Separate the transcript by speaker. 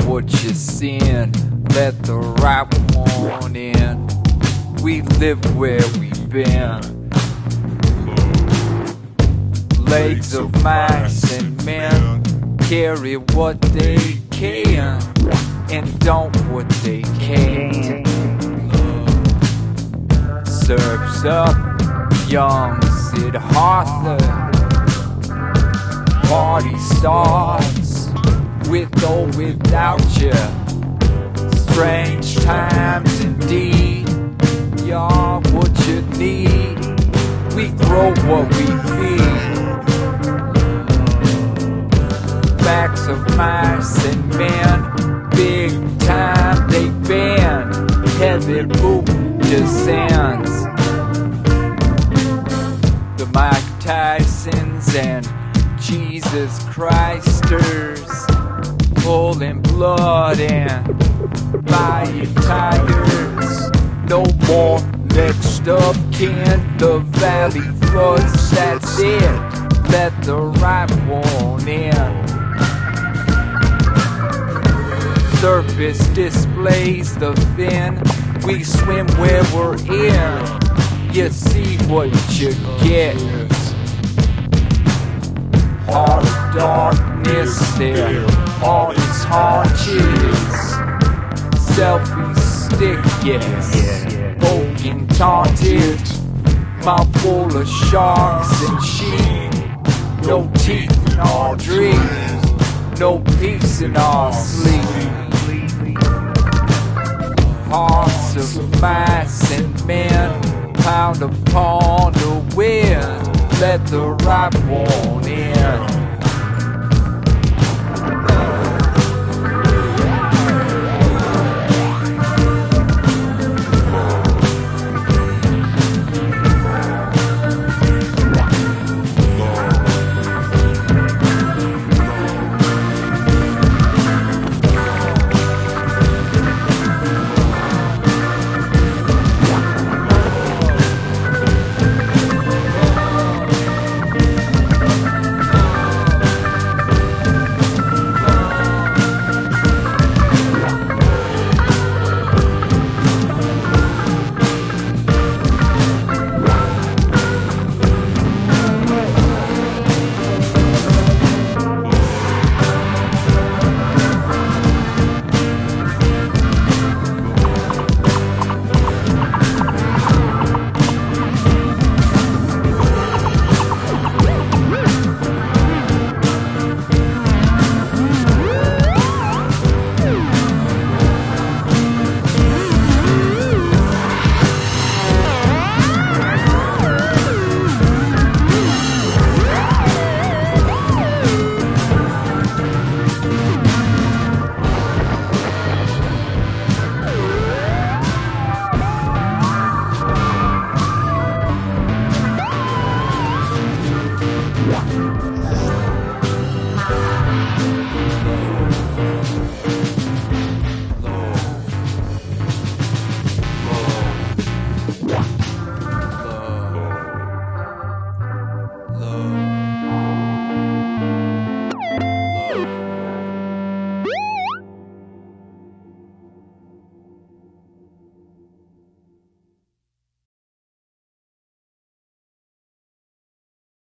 Speaker 1: what you sin. Let the right one in. We live where we've been. Legs of mice and men carry what they can and don't what they can't. Serves up young Sid Hartler. Party starts with or without you. Strange times indeed. You're what you need. We grow what we feed. Backs of mice and men, big time they bend. Heavy boot descends. The Mike Tysons and Jesus Christers pulling blood and buying tigers. No more next up can The valley floods, that's it. Let the right one in. Surface displays the fin. We swim where we're in. You see what you get. Heart darkness there. All its haunches. Selfie stick, yes. Poking taunted. Mouth full of sharks and sheep. No teeth in our dreams. No peace in our sleep. Hearts of mice and men pound upon the wind. Let the right one in.